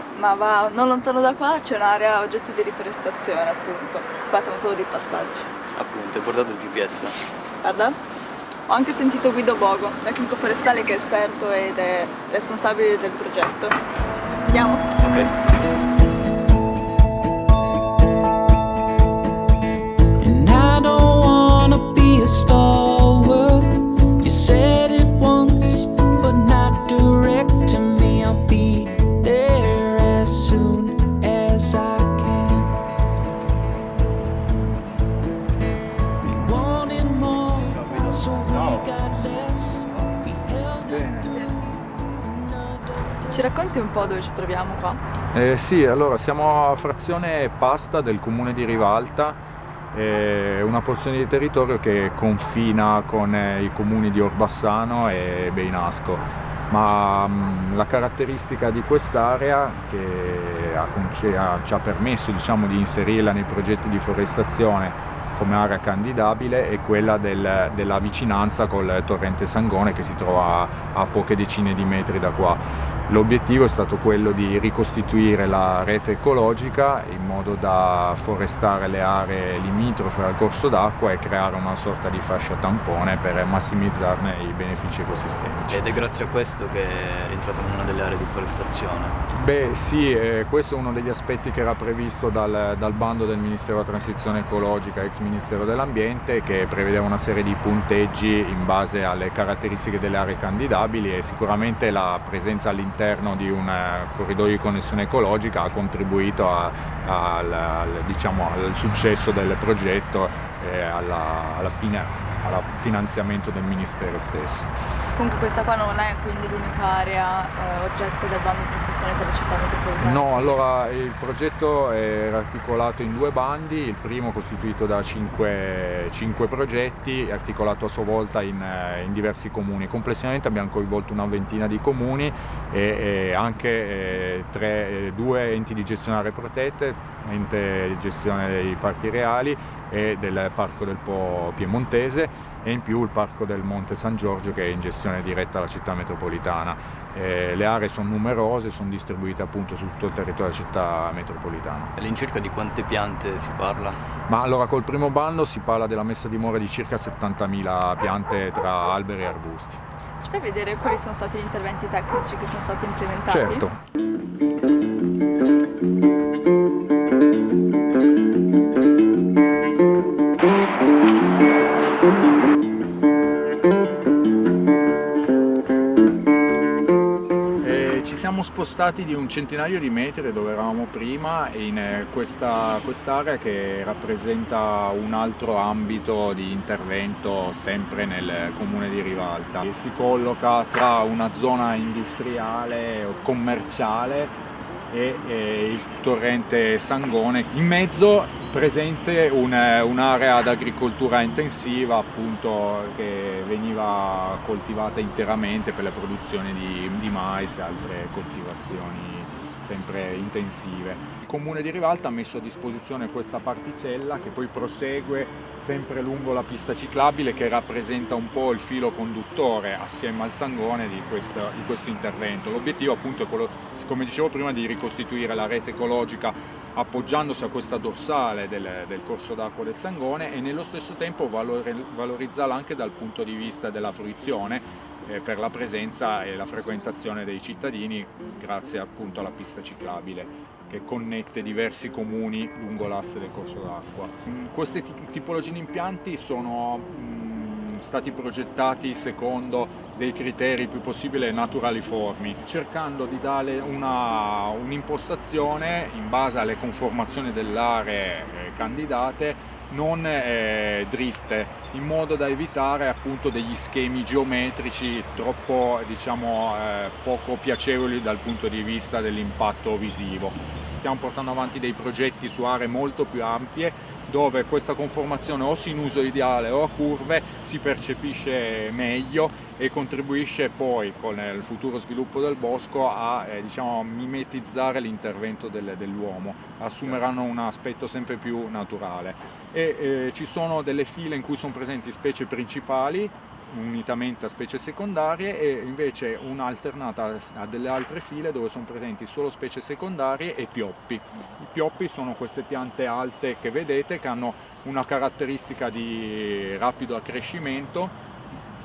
civile. Ma va, non lontano da qua c'è un'area oggetto di riforestazione appunto, qua siamo solo di passaggio. Appunto, hai portato il GPS? Guarda, ho anche sentito Guido Bogo, tecnico forestale che è esperto ed è responsabile del progetto. Andiamo? Ok. Ci racconti un po' dove ci troviamo qua? Eh, sì, allora siamo a frazione Pasta del comune di Rivalta, eh, una porzione di territorio che confina con eh, i comuni di Orbassano e Beinasco. Ma mh, mm, la caratteristica di quest'area che ha, ci ha permesso diciamo, di inserirla nei progetti di forestazione come area candidabile è quella del, della vicinanza col torrente Sangone che si trova a, a poche decine di metri da qua. L'obiettivo è stato quello di ricostituire la rete ecologica in modo da forestare le aree limitrofe al corso d'acqua e creare una sorta di fascia tampone per massimizzarne i benefici ecosistemici. Ed è grazie a questo che è entrato in una delle aree di forestazione? Beh sì, eh, questo è uno degli aspetti che era previsto dal, dal bando del Ministero della Transizione Ecologica, ex Ministero dell'Ambiente, che prevedeva una serie di punteggi in base alle caratteristiche delle aree candidabili e sicuramente la presenza all'interno all'interno di un eh, corridoio di connessione ecologica ha contribuito a, a, al, diciamo, al, successo del progetto e alla, alla fine al finanziamento del Ministero stesso. Comunque questa qua non è quindi l'unica area eh, oggetto del bando di prestazione per la città metropolitana? No, allora il progetto è articolato in due bandi, il primo costituito da cinque, cinque progetti, articolato a sua volta in, eh, in, diversi comuni. Complessivamente abbiamo coinvolto una ventina di comuni e, e anche eh, tre, eh, due enti di gestione aree protette, ente di gestione dei parchi reali e del Parco del Po Piemontese e in più il Parco del Monte San Giorgio che è in gestione diretta alla città metropolitana. Eh, le aree sono numerose, sono distribuite appunto su tutto il territorio della città metropolitana. All'incirca di quante piante si parla? Ma allora col primo bando si parla della messa a dimora di circa 70.000 piante tra alberi e arbusti. Ci fai vedere quali sono stati gli interventi tecnici che sono stati implementati? Certo. Spostati di un centinaio di metri dove eravamo prima in eh, questa quest'area che rappresenta un altro ambito di intervento sempre nel comune di Rivalta. Si colloca tra una zona industriale o commerciale e, e il torrente Sangone. In mezzo presente un'area ad agricoltura intensiva appunto che veniva coltivata interamente per la produzione di, di mais e altre coltivazioni sempre intensive. Il comune di Rivalta ha messo a disposizione questa particella che poi prosegue sempre lungo la pista ciclabile che rappresenta un po' il filo conduttore assieme al sangone di questo, di questo intervento. L'obiettivo appunto è quello, come dicevo prima, di ricostituire la rete ecologica appoggiandosi a questa dorsale del, del corso d'acqua del sangone e nello stesso tempo valorizzarla anche dal punto di vista della fruizione per la presenza e la frequentazione dei cittadini grazie appunto alla pista ciclabile che connette diversi comuni lungo l'asse del corso d'acqua. Mm, queste tipologie di impianti sono mm, stati progettati secondo dei criteri più possibile naturaliformi, cercando di dare un'impostazione un in base alle conformazioni delle aree eh, candidate non eh, dritte in modo da evitare appunto degli schemi geometrici troppo diciamo eh, poco piacevoli dal punto di vista dell'impatto visivo. Stiamo portando avanti dei progetti su aree molto più ampie dove questa conformazione o sinusoidale o a curve si percepisce meglio e contribuisce poi con il futuro sviluppo del bosco a eh, diciamo, mimetizzare l'intervento del, dell'uomo, assumeranno un aspetto sempre più naturale. E, eh, ci sono delle file in cui sono presenti specie principali unitamente a specie secondarie e invece una alternata a delle altre file dove sono presenti solo specie secondarie e pioppi. I pioppi sono queste piante alte che vedete che hanno una caratteristica di rapido accrescimento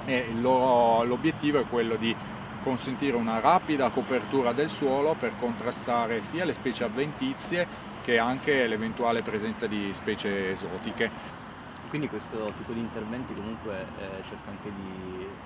e l'obiettivo è quello di consentire una rapida copertura del suolo per contrastare sia le specie avventizie che anche l'eventuale presenza di specie esotiche. Quindi questo tipo di interventi comunque eh, cerca anche di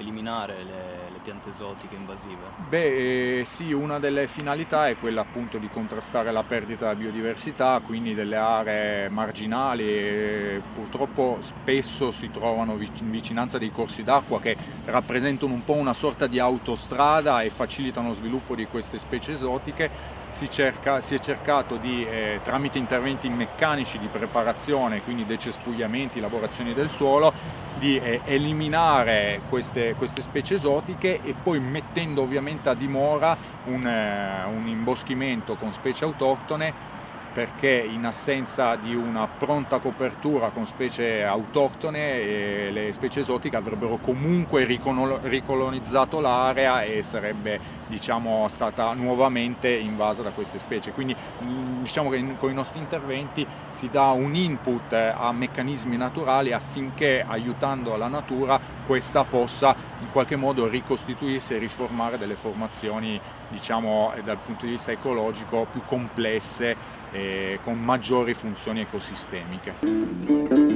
eliminare le, le, piante esotiche invasive? Beh, eh, sì, una delle finalità è quella appunto di contrastare la perdita della biodiversità, quindi delle aree marginali. Purtroppo spesso si trovano in vicinanza dei corsi d'acqua che rappresentano un po' una sorta di autostrada e facilitano lo sviluppo di queste specie esotiche. Si, cerca, si è cercato di, eh, tramite interventi meccanici di preparazione, quindi decespugliamenti, lavorazioni del suolo, di eh, eliminare queste, queste, specie esotiche e poi mettendo ovviamente a dimora un, eh, un imboschimento con specie autoctone perché in assenza di una pronta copertura con specie autoctone eh, le specie esotiche avrebbero comunque ricolonizzato l'area e sarebbe diciamo, stata nuovamente invasa da queste specie. Quindi mm, diciamo che con i nostri interventi si dà un input a meccanismi naturali affinché aiutando la natura questa possa in qualche modo ricostituirsi e riformare delle formazioni diciamo dal punto di vista ecologico più complesse e con maggiori funzioni ecosistemiche.